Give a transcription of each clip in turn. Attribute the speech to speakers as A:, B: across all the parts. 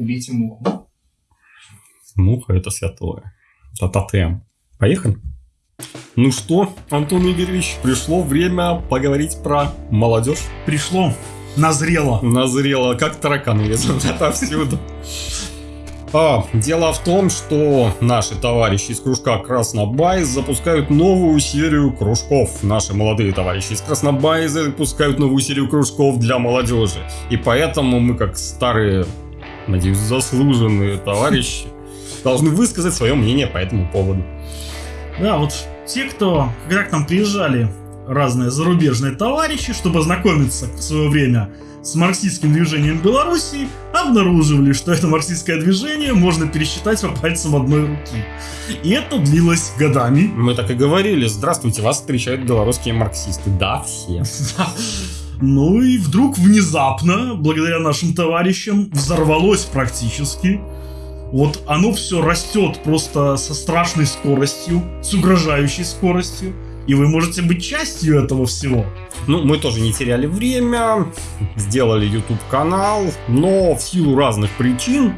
A: убейте муху.
B: Муха это святое. Это тотем. Поехали? Ну что, Антон Игоревич, пришло время поговорить про молодежь.
C: Пришло. Назрело.
B: Назрело, как тараканы лезут отовсюду. А, дело в том, что наши товарищи из кружка Краснобай запускают новую серию кружков. Наши молодые товарищи из Краснобай запускают новую серию кружков для молодежи. И поэтому мы, как старые, надеюсь, заслуженные товарищи, должны высказать свое мнение по этому поводу.
C: Да, вот те, кто, когда к нам приезжали разные зарубежные товарищи, чтобы ознакомиться в свое время с марксистским движением Беларуси, обнаруживали, что это марксистское движение можно пересчитать по пальцам одной руки. И это длилось годами.
B: Мы так и говорили, здравствуйте, вас встречают белорусские марксисты. Да, все.
C: Ну и вдруг внезапно, благодаря нашим товарищам, взорвалось практически. Вот оно все растет просто со страшной скоростью, с угрожающей скоростью. И вы можете быть частью этого всего.
B: Ну, мы тоже не теряли время, сделали YouTube канал, но в силу разных причин.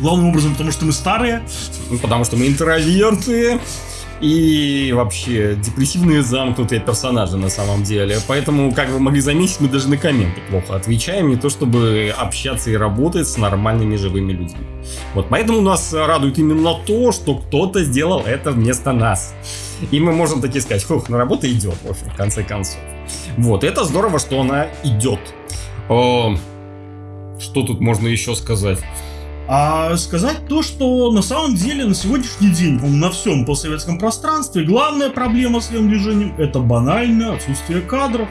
C: Главным образом, потому что мы старые.
B: Ну, потому что мы интроверты и вообще депрессивные замкнутые персонажи на самом деле. Поэтому, как вы могли заметить, мы даже на комменты плохо отвечаем, не то чтобы общаться и работать с нормальными живыми людьми. Вот поэтому нас радует именно то, что кто-то сделал это вместо нас. И мы можем таки сказать, хух, ну работа идет, в общем, в конце концов. Вот, это здорово, что она идет. Что тут можно еще сказать?
C: А сказать то, что на самом деле на сегодняшний день на всем постсоветском пространстве главная проблема с левым движением это банальное отсутствие кадров,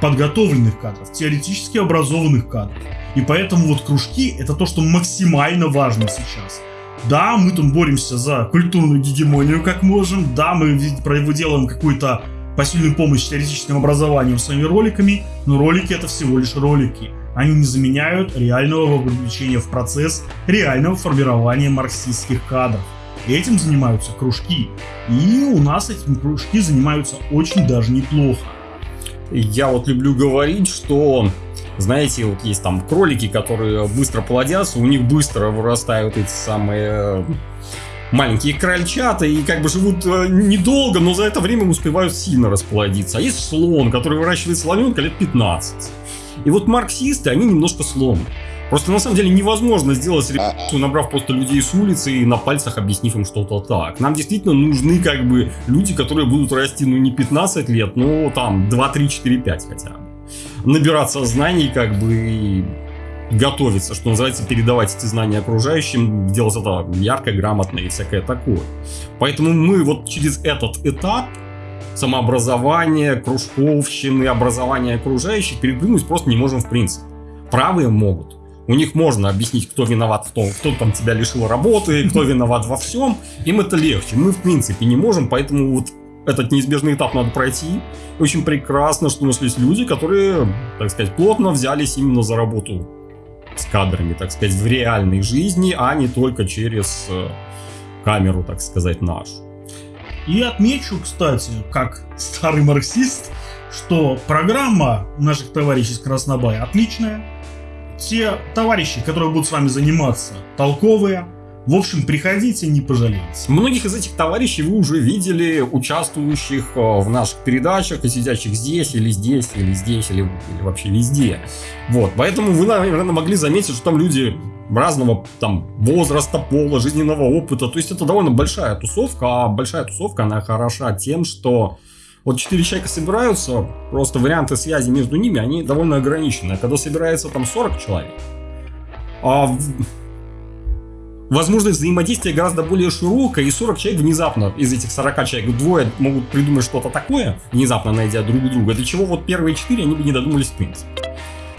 C: подготовленных кадров, теоретически образованных кадров. И поэтому вот кружки это то, что максимально важно сейчас. Да, мы там боремся за культурную гегемонию как можем, да, мы делаем какую-то посильную помощь теоретическим образованием своими роликами, но ролики это всего лишь ролики. Они не заменяют реального вовлечения в процесс реального формирования марксистских кадров. Этим занимаются кружки. И у нас этим кружки занимаются очень даже неплохо.
B: Я вот люблю говорить, что знаете, вот есть там кролики, которые быстро плодятся, у них быстро вырастают эти самые маленькие крольчата и как бы живут э, недолго, но за это время успевают сильно расплодиться. А есть слон, который выращивает слоненка лет 15. И вот марксисты, они немножко слон. Просто на самом деле невозможно сделать революцию, набрав просто людей с улицы и на пальцах объяснив им что-то так. Нам действительно нужны как бы люди, которые будут расти ну не 15 лет, но там 2, 3, 4, 5 хотя бы. Набираться знаний как бы и готовиться, что называется, передавать эти знания окружающим, делать это ярко, грамотно и всякое такое. Поэтому мы вот через этот этап самообразования, кружковщины, образования окружающих перепрыгнуть просто не можем в принципе. Правые могут. У них можно объяснить, кто виноват в том, кто там тебя лишил работы, кто виноват во всем. Им это легче. Мы, в принципе, не можем, поэтому вот этот неизбежный этап надо пройти. Очень прекрасно, что нашлись люди, которые, так сказать, плотно взялись именно за работу с кадрами, так сказать, в реальной жизни, а не только через э, камеру, так сказать, нашу.
C: И отмечу, кстати, как старый марксист, что программа наших товарищей из Краснобая отличная. Те товарищи, которые будут с вами заниматься, толковые, в общем, приходите, не пожалеете.
B: Многих из этих товарищей вы уже видели, участвующих э, в наших передачах и сидящих здесь, или здесь, или здесь, или, или вообще везде. Вот, поэтому вы, наверное, могли заметить, что там люди разного там возраста, пола, жизненного опыта. То есть это довольно большая тусовка, а большая тусовка, она хороша тем, что вот четыре человека собираются, просто варианты связи между ними, они довольно ограничены. А когда собирается там 40 человек, а возможность взаимодействия гораздо более широкая, и 40 человек внезапно, из этих 40 человек, двое могут придумать что-то такое, внезапно найдя друг друга, для чего вот первые четыре они бы не додумались в принципе.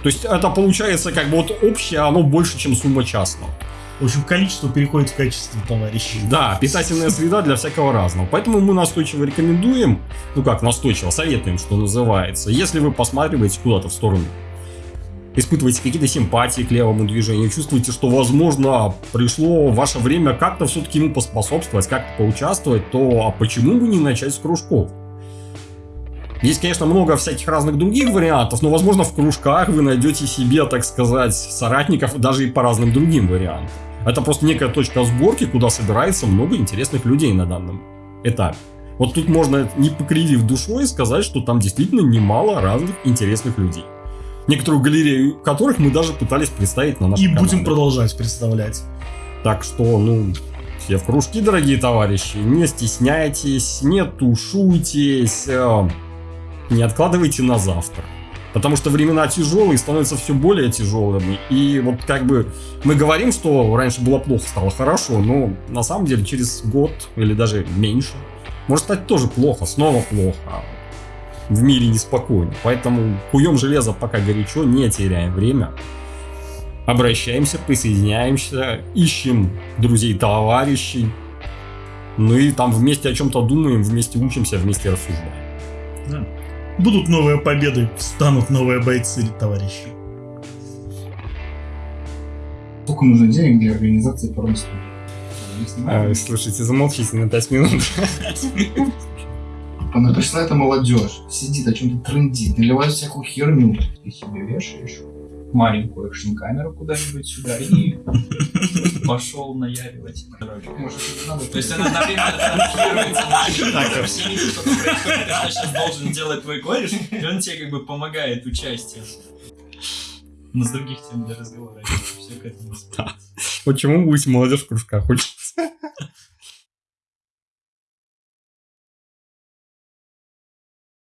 B: То есть это получается как бы вот общее, оно больше, чем сумма частного.
C: В общем, количество переходит в качество товарищей.
B: Да, питательная среда для всякого разного. Поэтому мы настойчиво рекомендуем, ну как настойчиво, советуем, что называется, если вы посматриваете куда-то в сторону испытываете какие-то симпатии к левому движению, чувствуете, что, возможно, пришло ваше время как-то все-таки ему поспособствовать, как-то поучаствовать, то а почему бы не начать с кружков? Есть, конечно, много всяких разных других вариантов, но, возможно, в кружках вы найдете себе, так сказать, соратников даже и по разным другим вариантам. Это просто некая точка сборки, куда собирается много интересных людей на данном этапе. Вот тут можно, не покривив душой, сказать, что там действительно немало разных интересных людей. Некоторую галерею которых мы даже пытались представить на нашем
C: И
B: канале.
C: будем продолжать представлять.
B: Так что, ну, все в кружки, дорогие товарищи, не стесняйтесь, не тушуйтесь, э, не откладывайте на завтра. Потому что времена тяжелые, становятся все более тяжелыми. И вот как бы мы говорим, что раньше было плохо, стало хорошо, но на самом деле через год или даже меньше может стать тоже плохо, снова плохо. В мире неспокойно. Поэтому куем железо пока горячо, не теряем время. Обращаемся, присоединяемся, ищем друзей, товарищей. Ну и там вместе о чем-то думаем, вместе учимся, вместе рассуждаем.
C: Да. Будут новые победы, станут новые бойцы, товарищи.
A: Сколько нужно денег для организации порно-студии? Не
B: А, слушайте, замолчите на 5 минут.
A: Она пришла эта молодежь, сидит, о чем-то трендит, наливает всякую херню. Ты себе вешаешь маленькую экшн-камеру куда-нибудь сюда и
D: пошел наяривать. Короче.
A: может это надо.
D: То есть она одновременно транслируется на всеми, что происходит, сейчас должен делать твой кореш, и он тебе как бы помогает участием. Но с других тем для разговора все к этому.
B: Почему будете молодежь в кружках?